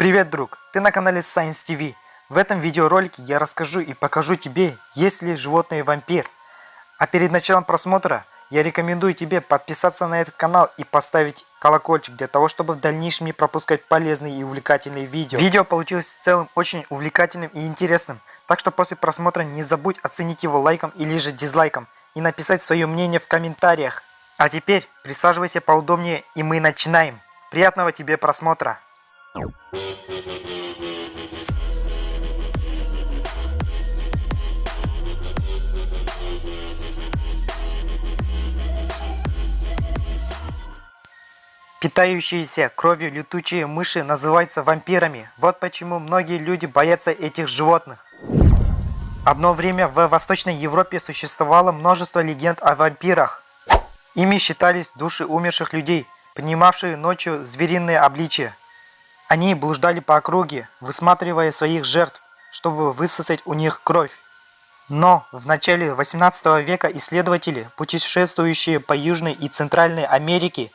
Привет, друг! Ты на канале Science TV. В этом видеоролике я расскажу и покажу тебе, есть ли животные вампир. А перед началом просмотра я рекомендую тебе подписаться на этот канал и поставить колокольчик для того, чтобы в дальнейшем не пропускать полезные и увлекательные видео. Видео получилось в целом очень увлекательным и интересным, так что после просмотра не забудь оценить его лайком или же дизлайком и написать свое мнение в комментариях. А теперь присаживайся поудобнее и мы начинаем. Приятного тебе просмотра! Питающиеся кровью летучие мыши называются вампирами. Вот почему многие люди боятся этих животных. Одно время в Восточной Европе существовало множество легенд о вампирах. Ими считались души умерших людей, принимавшие ночью звериные обличия. Они блуждали по округе, высматривая своих жертв, чтобы высосать у них кровь. Но в начале 18 века исследователи, путешествующие по Южной и Центральной Америке,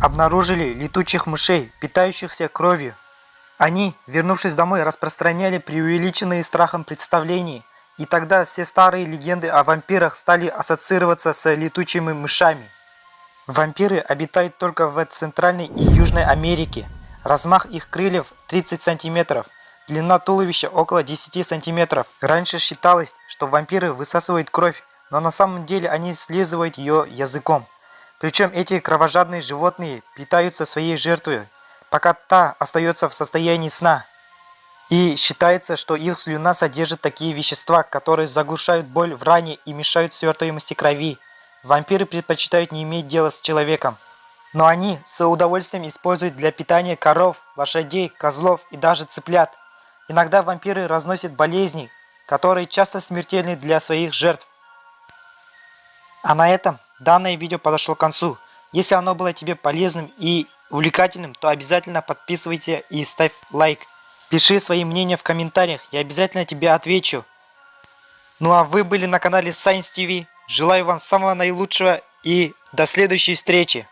обнаружили летучих мышей, питающихся кровью. Они, вернувшись домой, распространяли преувеличенные страхом представления, и тогда все старые легенды о вампирах стали ассоциироваться с летучими мышами. Вампиры обитают только в Центральной и Южной Америке. Размах их крыльев 30 сантиметров, длина туловища около 10 сантиметров. Раньше считалось, что вампиры высасывают кровь, но на самом деле они слизывают ее языком. Причем эти кровожадные животные питаются своей жертвой, пока та остается в состоянии сна. И считается, что их слюна содержит такие вещества, которые заглушают боль в ране и мешают свертываемости крови. Вампиры предпочитают не иметь дела с человеком. Но они с удовольствием используют для питания коров, лошадей, козлов и даже цыплят. Иногда вампиры разносят болезни, которые часто смертельны для своих жертв. А на этом Данное видео подошло к концу. Если оно было тебе полезным и увлекательным, то обязательно подписывайся и ставь лайк. Пиши свои мнения в комментариях, я обязательно тебе отвечу. Ну а вы были на канале Science TV. Желаю вам самого наилучшего и до следующей встречи.